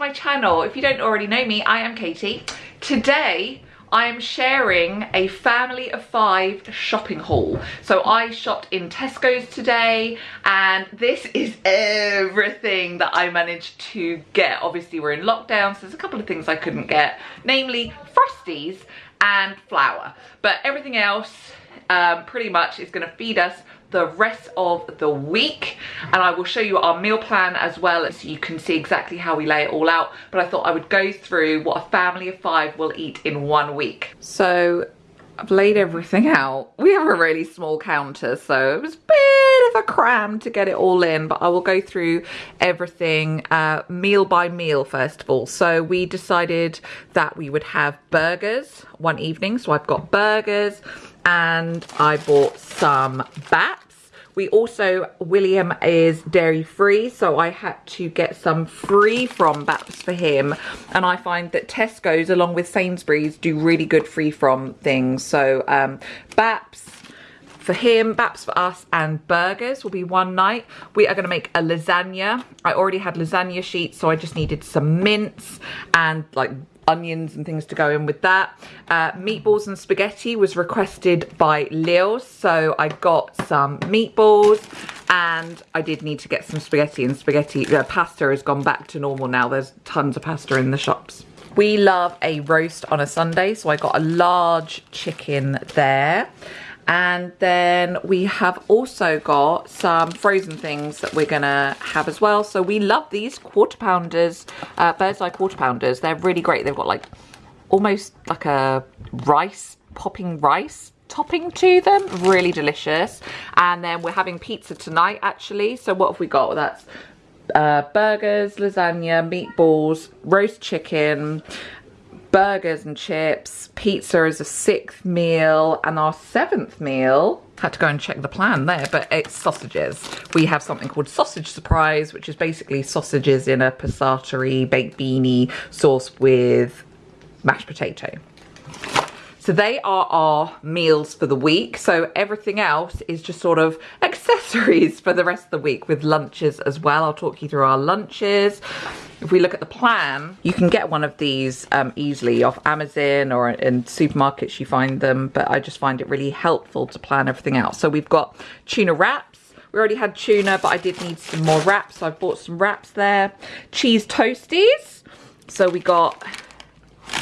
my channel. If you don't already know me, I am Katie. Today, I am sharing a family of five shopping haul. So I shopped in Tesco's today and this is everything that I managed to get. Obviously we're in lockdown so there's a couple of things I couldn't get, namely Frosties and flour. But everything else um, pretty much is gonna feed us the rest of the week and I will show you our meal plan as well so you can see exactly how we lay it all out but I thought I would go through what a family of five will eat in one week. So I've laid everything out. We have a really small counter so it was a bit of a cram to get it all in but I will go through everything uh, meal by meal first of all. So we decided that we would have burgers one evening so I've got burgers and I bought some baps. We also, William is dairy free, so I had to get some free from Baps for him. And I find that Tesco's, along with Sainsbury's, do really good free from things. So um, Baps for him, Baps for us, and burgers will be one night. We are going to make a lasagna. I already had lasagna sheets, so I just needed some mince and like onions and things to go in with that. Uh, meatballs and spaghetti was requested by Leo, so I got some meatballs and I did need to get some spaghetti and spaghetti, uh, pasta has gone back to normal now. There's tons of pasta in the shops. We love a roast on a Sunday, so I got a large chicken there and then we have also got some frozen things that we're gonna have as well. So we love these quarter pounders uh, Birds Eye quarter pounders. They're really great. They've got like almost like a rice popping rice topping to them. Really delicious. And then we're having pizza tonight actually. So what have we got? That's uh, burgers lasagna meatballs roast chicken burgers and chips, pizza is a sixth meal, and our seventh meal, had to go and check the plan there, but it's sausages. We have something called sausage surprise, which is basically sausages in a passata baked beanie sauce with mashed potato. So they are our meals for the week. So everything else is just sort of accessories for the rest of the week with lunches as well. I'll talk you through our lunches. If we look at the plan, you can get one of these um, easily off Amazon or in supermarkets you find them, but I just find it really helpful to plan everything out. So we've got tuna wraps. We already had tuna, but I did need some more wraps. So I've bought some wraps there. Cheese toasties. So we got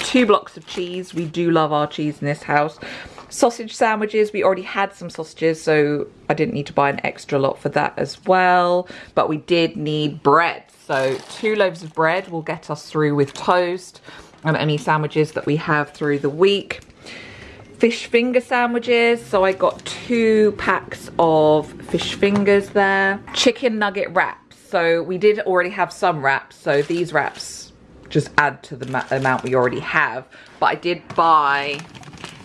two blocks of cheese. We do love our cheese in this house. Sausage sandwiches, we already had some sausages, so I didn't need to buy an extra lot for that as well. But we did need bread. So two loaves of bread will get us through with toast and any sandwiches that we have through the week. Fish finger sandwiches, so I got two packs of fish fingers there. Chicken nugget wraps, so we did already have some wraps, so these wraps just add to the amount we already have. But I did buy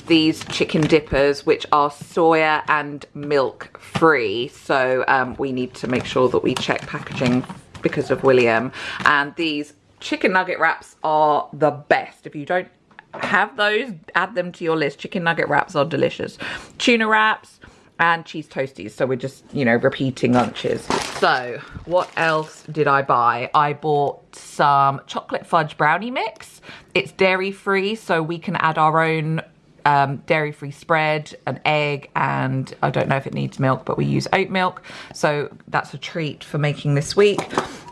these chicken dippers which are soya and milk free. So um, we need to make sure that we check packaging because of William. And these chicken nugget wraps are the best. If you don't have those add them to your list. Chicken nugget wraps are delicious. Tuna wraps and cheese toasties. So we're just, you know, repeating lunches. So what else did I buy? I bought some chocolate fudge brownie mix. It's dairy free, so we can add our own um, dairy-free spread, an egg, and I don't know if it needs milk, but we use oat milk. So that's a treat for making this week.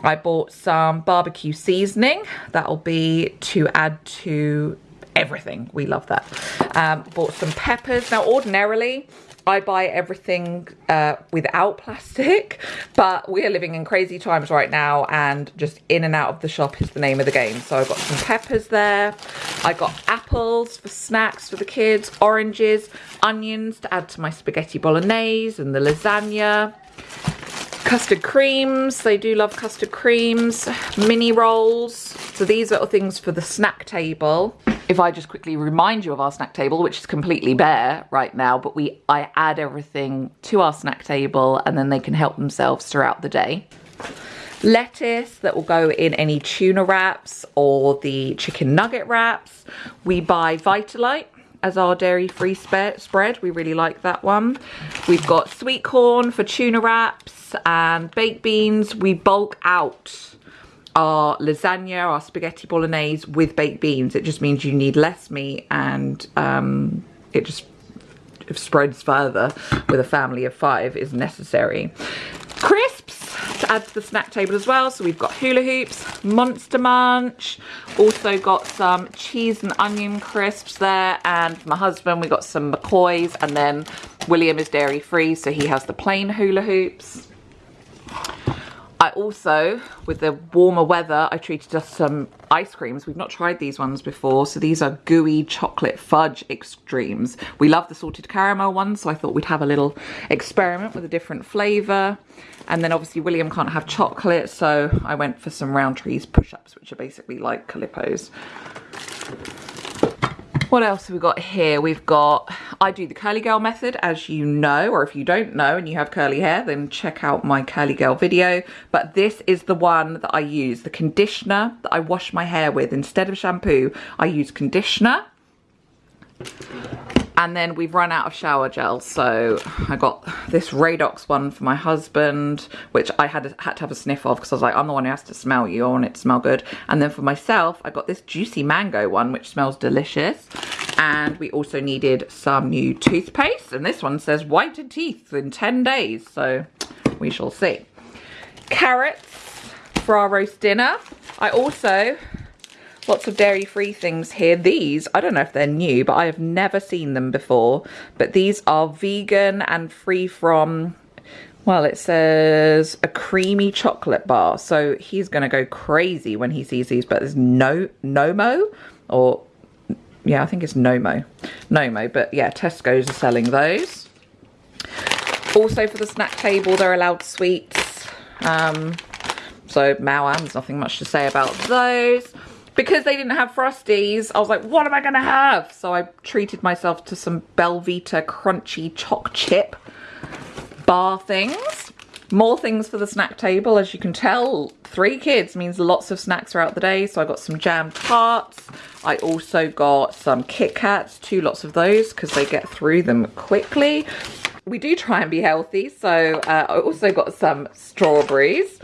I bought some barbecue seasoning. That'll be to add to everything. We love that. Um, bought some peppers. Now, ordinarily, I buy everything uh, without plastic, but we are living in crazy times right now and just in and out of the shop is the name of the game. So I've got some peppers there. I got apples for snacks for the kids, oranges, onions to add to my spaghetti bolognese and the lasagna. Custard creams, they do love custard creams. Mini rolls. So these are things for the snack table if I just quickly remind you of our snack table, which is completely bare right now, but we I add everything to our snack table and then they can help themselves throughout the day. Lettuce that will go in any tuna wraps or the chicken nugget wraps. We buy Vitalite as our dairy-free spread. We really like that one. We've got sweet corn for tuna wraps and baked beans. We bulk out our lasagna, our spaghetti bolognese with baked beans. It just means you need less meat and um, it just spreads further with a family of five is necessary. Crisps to add to the snack table as well. So we've got hula hoops, monster munch, also got some cheese and onion crisps there. And for my husband, we got some McCoys and then William is dairy free. So he has the plain hula hoops. Also, with the warmer weather, I treated us some ice creams. We've not tried these ones before. So these are gooey chocolate fudge extremes. We love the salted caramel ones, so I thought we'd have a little experiment with a different flavour. And then obviously William can't have chocolate, so I went for some Rowntree's push-ups, which are basically like Calippos. What else have we got here? We've got, I do the curly girl method, as you know, or if you don't know and you have curly hair, then check out my curly girl video. But this is the one that I use, the conditioner that I wash my hair with. Instead of shampoo, I use conditioner and then we've run out of shower gel so I got this Radox one for my husband which I had had to have a sniff of because I was like I'm the one who has to smell you I want it to smell good. And then for myself I got this juicy mango one which smells delicious. And we also needed some new toothpaste and this one says whiten teeth in 10 days so we shall see. Carrots for our roast dinner. I also Lots of dairy-free things here. These, I don't know if they're new, but I have never seen them before. But these are vegan and free from, well, it says a creamy chocolate bar. So he's going to go crazy when he sees these. But there's no Nomo or, yeah, I think it's Nomo. Nomo, but yeah, Tesco's are selling those. Also for the snack table, they're allowed sweets. Um, so Maoams, nothing much to say about those because they didn't have Frosties, I was like, what am I going to have? So I treated myself to some Belvita crunchy choc chip bar things. More things for the snack table. As you can tell, three kids means lots of snacks throughout the day. So I got some jam tarts. I also got some Kit Kats, two lots of those because they get through them quickly. We do try and be healthy. So uh, I also got some strawberries.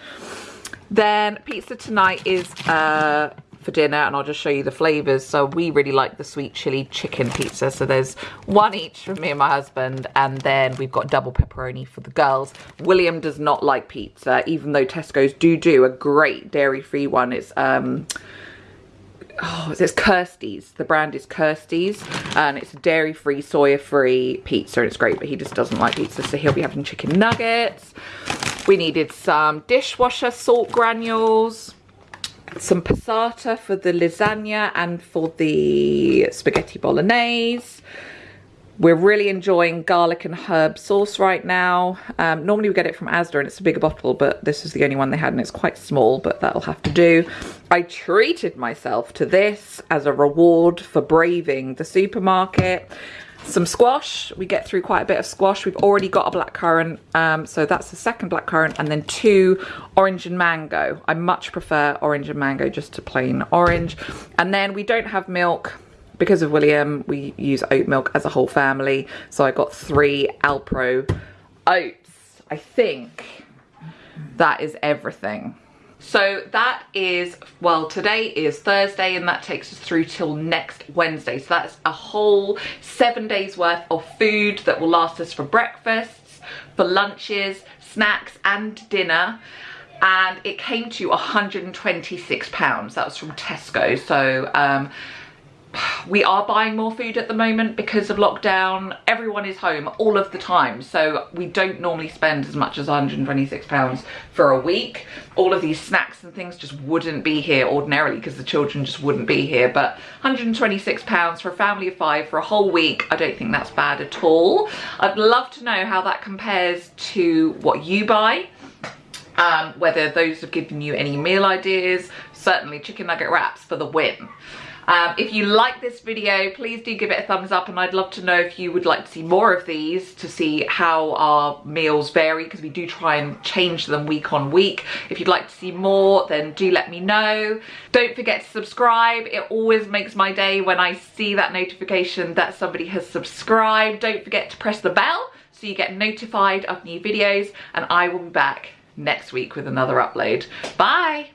Then pizza tonight is uh, for dinner and I'll just show you the flavors. So we really like the sweet chili chicken pizza. So there's one each for me and my husband and then we've got double pepperoni for the girls. William does not like pizza even though Tesco's do do a great dairy-free one. It's um oh, it's Kirsty's. The brand is Kirsty's and it's dairy-free, soya-free pizza and it's great, but he just doesn't like pizza, so he'll be having chicken nuggets. We needed some dishwasher salt granules some passata for the lasagna and for the spaghetti bolognese. We're really enjoying garlic and herb sauce right now. Um, normally we get it from Asda and it's a bigger bottle, but this is the only one they had and it's quite small, but that'll have to do. I treated myself to this as a reward for braving the supermarket some squash. We get through quite a bit of squash. We've already got a black currant um, so that's the second black currant and then two orange and mango. I much prefer orange and mango just to plain orange. And then we don't have milk. Because of william we use oat milk as a whole family so i got three alpro oats. I think that is everything so that is, well, today is Thursday and that takes us through till next Wednesday. So that's a whole seven days worth of food that will last us for breakfasts, for lunches, snacks and dinner. And it came to 126 pounds. That was from Tesco. So um, we are buying more food at the moment because of lockdown. Everyone is home all of the time. So we don't normally spend as much as 126 pounds for a week. All of these snacks and things just wouldn't be here ordinarily because the children just wouldn't be here. But 126 pounds for a family of five for a whole week, I don't think that's bad at all. I'd love to know how that compares to what you buy. Um, whether those have given you any meal ideas, certainly chicken nugget wraps for the win. Um, if you like this video, please do give it a thumbs up and I'd love to know if you would like to see more of these to see how our meals vary because we do try and change them week on week. If you'd like to see more, then do let me know. Don't forget to subscribe. It always makes my day when I see that notification that somebody has subscribed. Don't forget to press the bell so you get notified of new videos and I will be back next week with another upload. Bye!